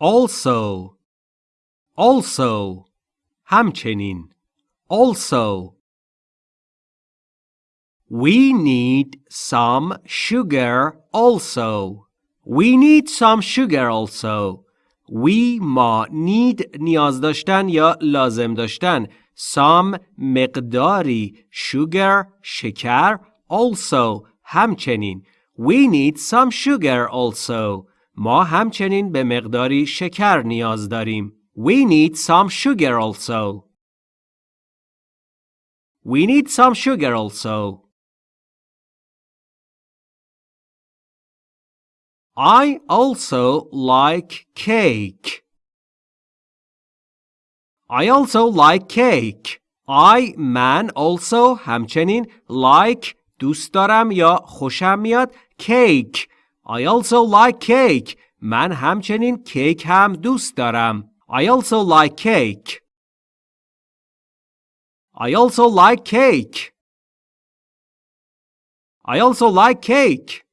also also همچنین also We need some sugar also. We need some sugar also. We ما need نیاز داشتن یا لازم داشتن some مقداری sugar شکر also همچنین We need some sugar also. ما همچنین به مقداری شکر نیاز داریم. We need some sugar also. We need some sugar also. I also like cake. I also like cake. I من also همچنین like دوست دارم یا خوشم میاد cake. I also like cake. من همچنین کیک هم دوست دارم. I also like cake. I also like cake. I also like cake.